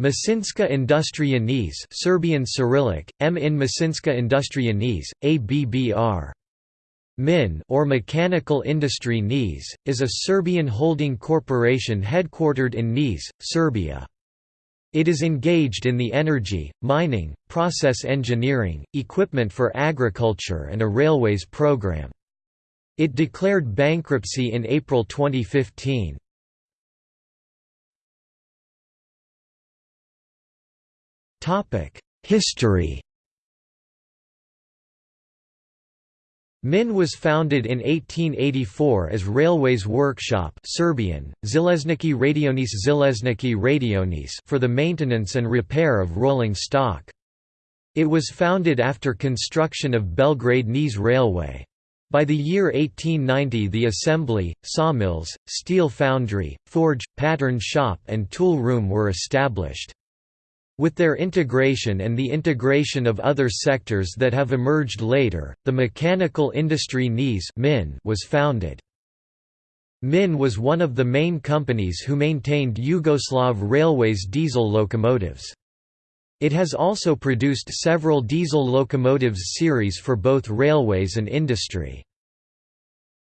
Mašinska industrija Serbian Cyrillic, M in Mašinska industrija ABBR. MIN or Mechanical Industry Niš, is a Serbian holding corporation headquartered in Niš, Serbia. It is engaged in the energy, mining, process engineering, equipment for agriculture and a railways program. It declared bankruptcy in April 2015. History MIN was founded in 1884 as Railways Workshop Serbian, Železnički Radionis Železnički Radionis for the maintenance and repair of rolling stock. It was founded after construction of Belgrade-Niš Railway. By the year 1890 the assembly, sawmills, steel foundry, forge, pattern shop and tool room were established. With their integration and the integration of other sectors that have emerged later, the mechanical industry Niš was founded. MIN was one of the main companies who maintained Yugoslav Railways diesel locomotives. It has also produced several diesel locomotives series for both railways and industry.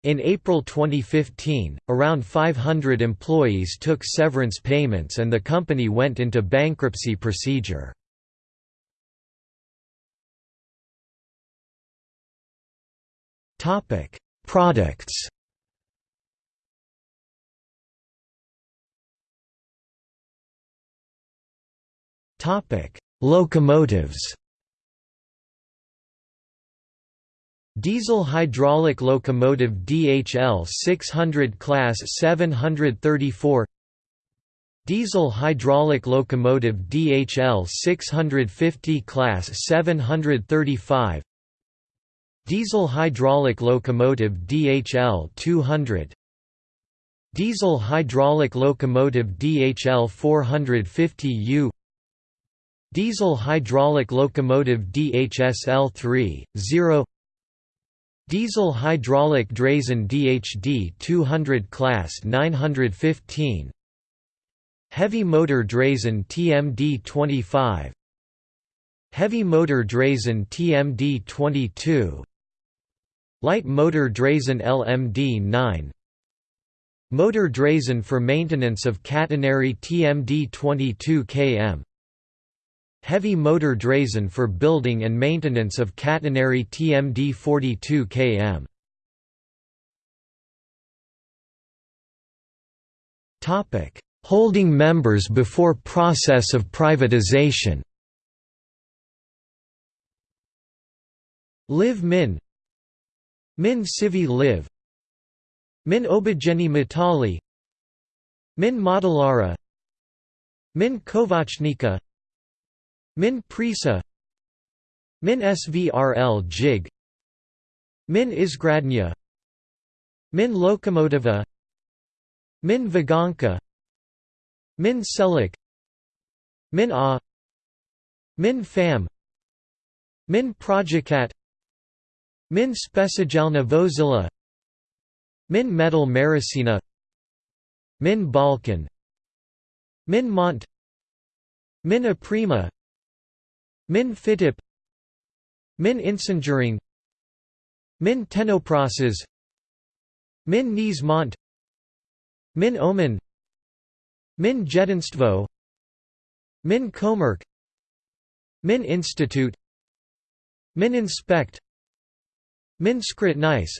In April 2015, around 500 employees took severance payments and the company went into bankruptcy procedure. Products Locomotives Diesel hydraulic locomotive DHL 600 Class 734 Diesel hydraulic locomotive DHL 650 Class 735 Diesel hydraulic locomotive DHL 200 Diesel hydraulic locomotive DHL 450U Diesel hydraulic locomotive DHSL 3, 0 Diesel hydraulic draisine DHD 200 class 915 Heavy motor draisine TMD 25 Heavy motor draisine TMD 22 Light motor draisine LMD 9 Motor draisine for maintenance of catenary TMD 22 km Heavy motor draisine for building and maintenance of catenary TMD 42 km. Topic: Holding members before process of privatization. Live Min. Min Civi Live Min Obajeni Matali Min Modelara Min Kovachnika Min Prisa Min Svrl Jig Min Izgradnya Min Lokomotiva Min Vagonka Min Selik Min A Min Fam Min Projikat Min Specijalna Vozila Min Metal Maricina Min Balkan Min Mont Min Aprima Min Fitip Min Insenjuring Min Tenoprosas Min Nismont Min Omen Min Jedinstvo Min Komerk Min Institute Min Inspect Min Skritnice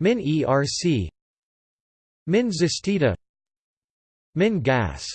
Min ERC Min Zastita Min Gas